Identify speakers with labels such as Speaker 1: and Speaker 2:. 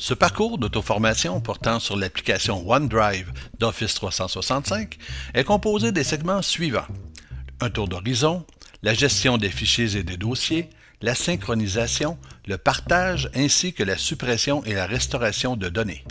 Speaker 1: Ce parcours d'auto-formation portant sur l'application OneDrive d'Office 365 est composé des segments suivants. Un tour d'horizon, la gestion des fichiers et des dossiers, la synchronisation, le partage ainsi que la suppression et la restauration de données.